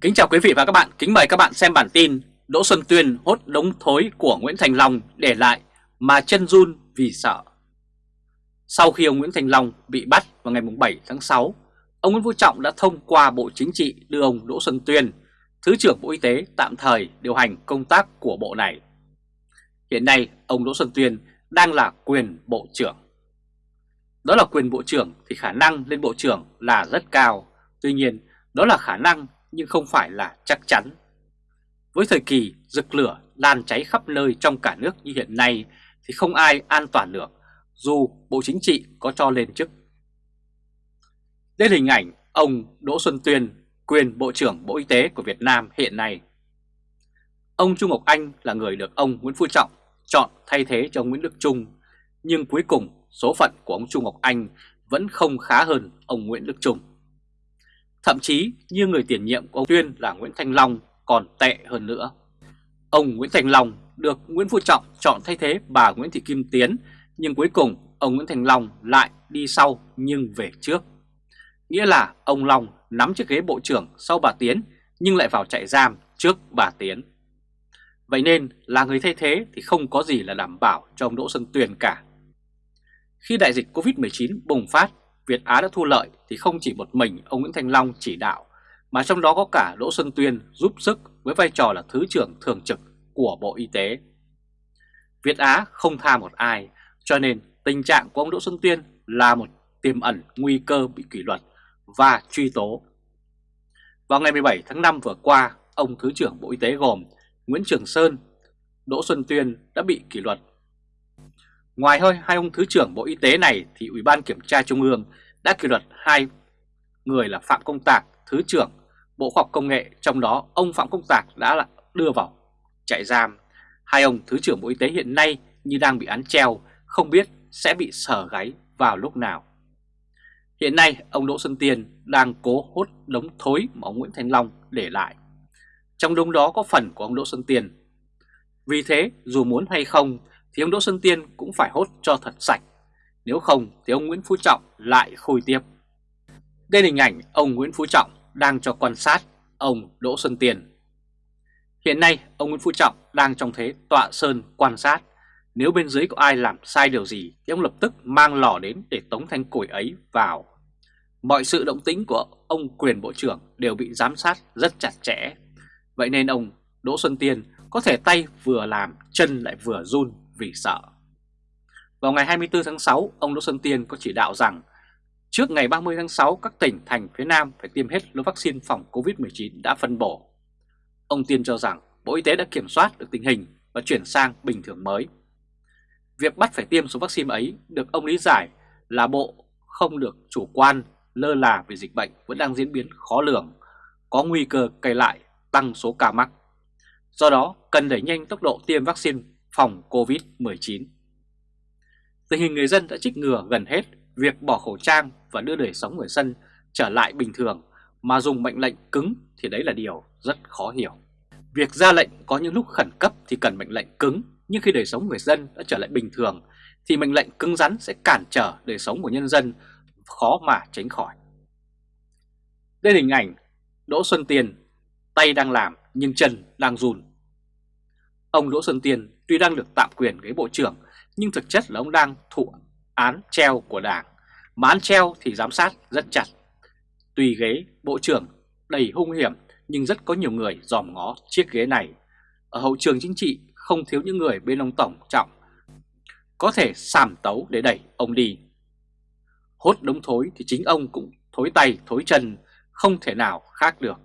Kính chào quý vị và các bạn, kính mời các bạn xem bản tin Đỗ Xuân Tuyên hốt đống thối của Nguyễn Thành Long để lại mà chân run vì sợ. Sau khi ông Nguyễn Thành Long bị bắt vào ngày 7 tháng 6, ông Nguyễn Phú Trọng đã thông qua Bộ Chính trị đưa ông Đỗ Xuân Tuyên, Thứ trưởng Bộ Y tế tạm thời điều hành công tác của bộ này. Hiện nay, ông Đỗ Xuân Tuyên đang là quyền Bộ trưởng. Đó là quyền Bộ trưởng thì khả năng lên Bộ trưởng là rất cao. Tuy nhiên, đó là khả năng nhưng không phải là chắc chắn. Với thời kỳ rực lửa lan cháy khắp nơi trong cả nước như hiện nay thì không ai an toàn được dù Bộ Chính trị có cho lên chức. Đây là hình ảnh ông Đỗ Xuân Tuyên, quyền Bộ trưởng Bộ Y tế của Việt Nam hiện nay. Ông Trung Ngọc Anh là người được ông Nguyễn Phú Trọng chọn thay thế cho ông Nguyễn Đức Trung, nhưng cuối cùng số phận của ông Trung Ngọc Anh vẫn không khá hơn ông Nguyễn Đức Trung. Thậm chí như người tiền nhiệm của ông Tuyên là Nguyễn Thanh Long còn tệ hơn nữa. Ông Nguyễn Thành Long được Nguyễn Phú Trọng chọn thay thế bà Nguyễn Thị Kim Tiến, nhưng cuối cùng ông Nguyễn Thành Long lại đi sau nhưng về trước. Nghĩa là ông Long nắm chiếc ghế bộ trưởng sau bà Tiến nhưng lại vào trại giam trước bà Tiến. Vậy nên là người thay thế thì không có gì là đảm bảo cho ông Đỗ Xuân Tuyền cả. Khi đại dịch Covid-19 bùng phát, Việt Á đã thu lợi thì không chỉ một mình ông Nguyễn Thanh Long chỉ đạo, mà trong đó có cả Đỗ Xuân Tuyên giúp sức với vai trò là Thứ trưởng Thường trực của Bộ Y tế. Việt Á không tha một ai, cho nên tình trạng của ông Đỗ Xuân Tuyên là một tiềm ẩn nguy cơ bị kỷ luật và truy tố. Vào ngày 17 tháng 5 vừa qua, ông Thứ trưởng Bộ Y tế gồm Nguyễn Trường Sơn, Đỗ Xuân Tuyên đã bị kỷ luật Ngoài hơi hai ông Thứ trưởng Bộ Y tế này thì Ủy ban Kiểm tra Trung ương đã kỷ luật hai người là Phạm Công Tạc, Thứ trưởng Bộ Khoa học Công nghệ, trong đó ông Phạm Công Tạc đã đưa vào trại giam. Hai ông Thứ trưởng Bộ Y tế hiện nay như đang bị án treo, không biết sẽ bị sở gáy vào lúc nào. Hiện nay, ông Đỗ Xuân Tiên đang cố hốt đống thối mà ông Nguyễn thanh Long để lại. Trong đống đó có phần của ông Đỗ Xuân Tiên. Vì thế, dù muốn hay không, thì ông Đỗ Xuân Tiên cũng phải hốt cho thật sạch. Nếu không thì ông Nguyễn Phú Trọng lại khôi tiếp. Đây là hình ảnh ông Nguyễn Phú Trọng đang cho quan sát ông Đỗ Xuân Tiên. Hiện nay, ông Nguyễn Phú Trọng đang trong thế tọa sơn quan sát. Nếu bên dưới có ai làm sai điều gì thì ông lập tức mang lò đến để tống thanh củi ấy vào. Mọi sự động tĩnh của ông quyền bộ trưởng đều bị giám sát rất chặt chẽ. Vậy nên ông Đỗ Xuân Tiên có thể tay vừa làm, chân lại vừa run vì sợ. Vào ngày 24 tháng 6, ông Đỗ Xuân Tiên có chỉ đạo rằng trước ngày 30 tháng 6 các tỉnh thành phía Nam phải tiêm hết lô vaccine phòng COVID-19 đã phân bổ. Ông Tiên cho rằng Bộ Y tế đã kiểm soát được tình hình và chuyển sang bình thường mới. Việc bắt phải tiêm số vaccine ấy được ông lý giải là Bộ không được chủ quan lơ là vì dịch bệnh vẫn đang diễn biến khó lường, có nguy cơ cây lại tăng số ca mắc. Do đó, cần đẩy nhanh tốc độ tiêm vaccine phòng COVID-19. Tình hình người dân đã trích ngừa gần hết việc bỏ khẩu trang và đưa đời sống người dân trở lại bình thường mà dùng mệnh lệnh cứng thì đấy là điều rất khó hiểu. Việc ra lệnh có những lúc khẩn cấp thì cần mệnh lệnh cứng, nhưng khi đời sống người dân đã trở lại bình thường thì mệnh lệnh cứng rắn sẽ cản trở đời sống của nhân dân khó mà tránh khỏi. Đây là hình ảnh Đỗ Xuân Tiền, tay đang làm nhưng chân đang run. Ông Đỗ Xuân Tiền tuy đang được tạm quyền ghế bộ trưởng, nhưng thực chất là ông đang thụ án treo của đảng. Mà án treo thì giám sát rất chặt. Tùy ghế bộ trưởng, đầy hung hiểm, nhưng rất có nhiều người dòm ngó chiếc ghế này. Ở hậu trường chính trị, không thiếu những người bên ông Tổng Trọng có thể sàm tấu để đẩy ông đi. Hốt đống thối thì chính ông cũng thối tay, thối chân, không thể nào khác được.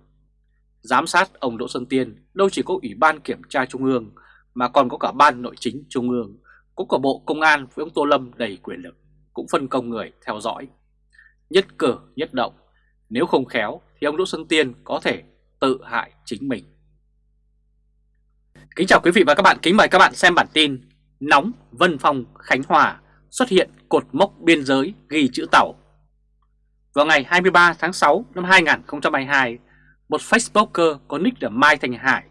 Giám sát ông Đỗ Xuân Tiên, đâu chỉ có Ủy ban Kiểm tra Trung ương mà còn có cả Ban Nội chính Trung ương, cũng có Bộ Công an với ông Tô Lâm đầy quyền lực, cũng phân công người theo dõi. Nhất cử nhất động, nếu không khéo thì ông Đỗ Xuân Tiên có thể tự hại chính mình. Kính chào quý vị và các bạn, kính mời các bạn xem bản tin Nóng Vân Phong Khánh Hòa xuất hiện cột mốc biên giới ghi chữ tàu. Vào ngày 23 tháng 6 năm 2022, một Facebooker có nick là Mai Thành Hải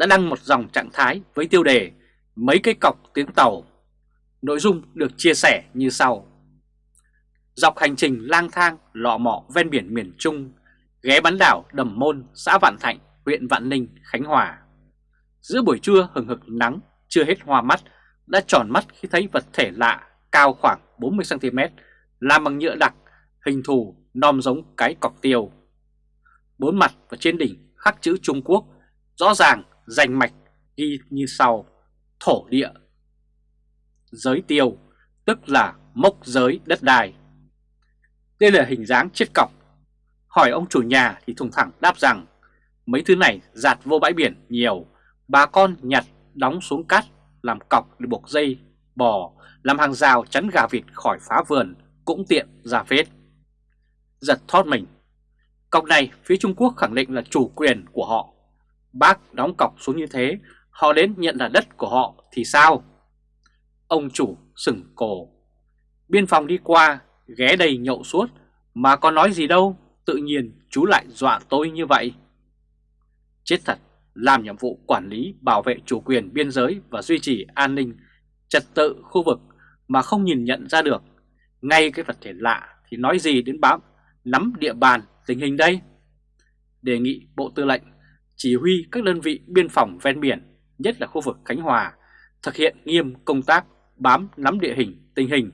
đã đăng một dòng trạng thái với tiêu đề Mấy cái cọc tiếng tàu. Nội dung được chia sẻ như sau. Dọc hành trình lang thang lọ mọ ven biển miền Trung, ghé bán đảo Đầm Môn, xã Vạn Thạnh, huyện Vạn Ninh, Khánh Hòa. Giữa buổi trưa hừng hực nắng, chưa hết hoa mắt, đã tròn mắt khi thấy vật thể lạ cao khoảng 40cm, làm bằng nhựa đặc, hình thù non giống cái cọc tiêu. Bốn mặt và trên đỉnh khắc chữ Trung Quốc, rõ ràng danh mạch ghi như sau, thổ địa. Giới tiêu, tức là mốc giới đất đai. Đây là hình dáng chiếc cọc. Hỏi ông chủ nhà thì thùng thẳng đáp rằng mấy thứ này giạt vô bãi biển nhiều, bà con nhặt đóng xuống cát làm cọc để buộc dây, bò, làm hàng rào chắn gà vịt khỏi phá vườn cũng tiện ra phết. Giật thoát mình. Cọc này phía Trung Quốc khẳng định là chủ quyền của họ. Bác đóng cọc xuống như thế, họ đến nhận là đất của họ thì sao? Ông chủ sừng cổ. Biên phòng đi qua, ghé đầy nhậu suốt, mà có nói gì đâu, tự nhiên chú lại dọa tôi như vậy. Chết thật, làm nhiệm vụ quản lý bảo vệ chủ quyền biên giới và duy trì an ninh, trật tự khu vực mà không nhìn nhận ra được. Ngay cái vật thể lạ thì nói gì đến bám, nắm địa bàn tình hình đây? Đề nghị Bộ Tư lệnh chỉ huy các đơn vị biên phòng ven biển, nhất là khu vực Khánh Hòa, thực hiện nghiêm công tác bám nắm địa hình, tình hình,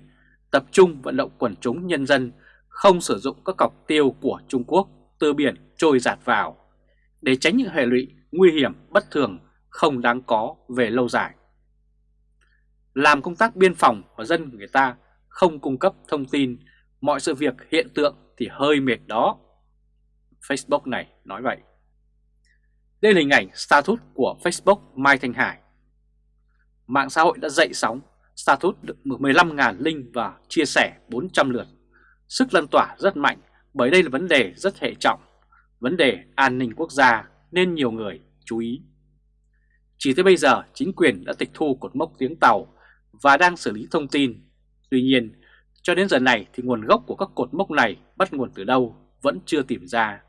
tập trung vận động quần chúng nhân dân không sử dụng các cọc tiêu của Trung Quốc từ biển trôi giạt vào, để tránh những hệ lụy nguy hiểm bất thường không đáng có về lâu dài. Làm công tác biên phòng và dân người ta không cung cấp thông tin mọi sự việc hiện tượng thì hơi mệt đó. Facebook này nói vậy. Đây là hình ảnh status của Facebook Mai Thanh Hải. Mạng xã hội đã dậy sóng, status được 15.000 link và chia sẻ 400 lượt. Sức lan tỏa rất mạnh bởi đây là vấn đề rất hệ trọng, vấn đề an ninh quốc gia nên nhiều người chú ý. Chỉ tới bây giờ chính quyền đã tịch thu cột mốc tiếng tàu và đang xử lý thông tin. Tuy nhiên, cho đến giờ này thì nguồn gốc của các cột mốc này bắt nguồn từ đâu vẫn chưa tìm ra.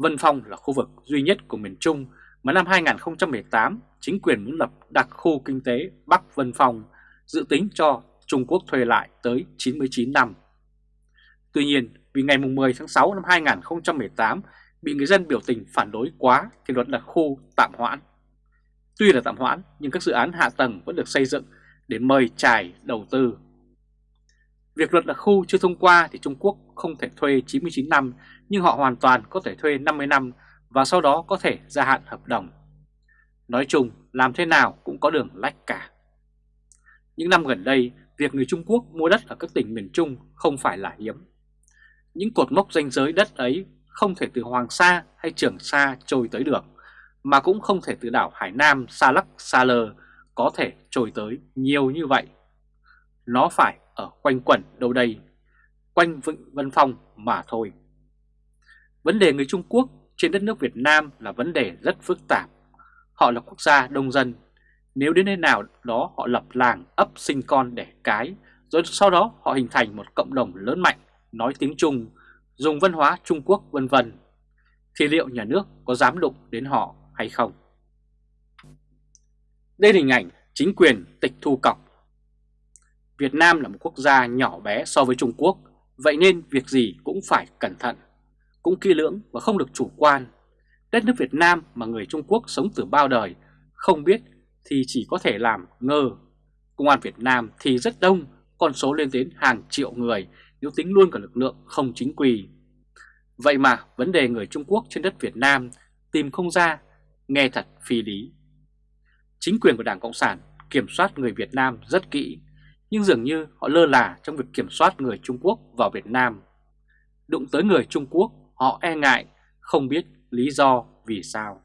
Vân Phong là khu vực duy nhất của miền Trung mà năm 2018 chính quyền muốn lập đặc khu kinh tế Bắc Vân Phong dự tính cho Trung Quốc thuê lại tới 99 năm. Tuy nhiên, vì ngày 10 tháng 6 năm 2018 bị người dân biểu tình phản đối quá thì luật đặc khu tạm hoãn. Tuy là tạm hoãn nhưng các dự án hạ tầng vẫn được xây dựng để mời trải đầu tư. Việc luật đặc khu chưa thông qua thì Trung Quốc không thể thuê 99 năm nhưng họ hoàn toàn có thể thuê 50 năm và sau đó có thể gia hạn hợp đồng. Nói chung làm thế nào cũng có đường lách cả. Những năm gần đây, việc người Trung Quốc mua đất ở các tỉnh miền Trung không phải là hiếm. Những cột mốc danh giới đất ấy không thể từ Hoàng Sa hay Trường Sa trôi tới được, mà cũng không thể từ đảo Hải Nam Sa Lắc Sa Lơ có thể trôi tới nhiều như vậy. Nó phải ở quanh quẩn đâu đây, quanh Vịnh Vân Phong mà thôi. Vấn đề người Trung Quốc trên đất nước Việt Nam là vấn đề rất phức tạp. Họ là quốc gia đông dân. Nếu đến nơi nào đó họ lập làng, ấp sinh con đẻ cái, rồi sau đó họ hình thành một cộng đồng lớn mạnh, nói tiếng Trung, dùng văn hóa Trung Quốc vân vân thì liệu nhà nước có dám đụng đến họ hay không? Đây là hình ảnh chính quyền tịch thu cọc. Việt Nam là một quốc gia nhỏ bé so với Trung Quốc, vậy nên việc gì cũng phải cẩn thận, cũng kỹ lưỡng và không được chủ quan. Đất nước Việt Nam mà người Trung Quốc sống từ bao đời, không biết thì chỉ có thể làm ngơ. Công an Việt Nam thì rất đông, con số lên đến hàng triệu người nếu tính luôn cả lực lượng không chính quy. Vậy mà vấn đề người Trung Quốc trên đất Việt Nam tìm không ra, nghe thật phi lý. Chính quyền của Đảng Cộng sản kiểm soát người Việt Nam rất kỹ, nhưng dường như họ lơ là trong việc kiểm soát người Trung Quốc vào Việt Nam. Đụng tới người Trung Quốc, họ e ngại, không biết lý do vì sao.